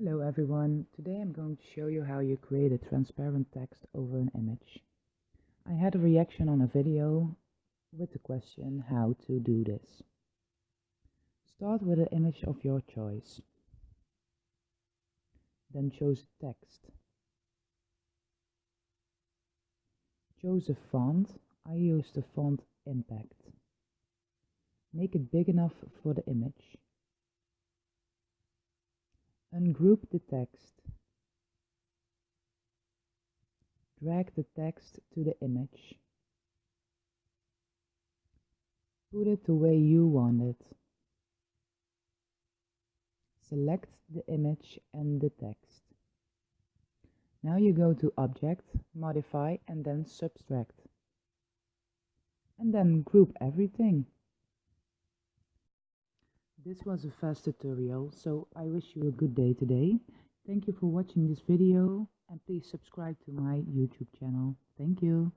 Hello everyone, today I'm going to show you how you create a transparent text over an image. I had a reaction on a video with the question how to do this. Start with an image of your choice. Then choose text. Choose a font, I use the font Impact. Make it big enough for the image. Ungroup the text. Drag the text to the image. Put it the way you want it. Select the image and the text. Now you go to Object, Modify and then Subtract. And then group everything. This was a fast tutorial, so I wish you a good day today. Thank you for watching this video and please subscribe to my YouTube channel. Thank you.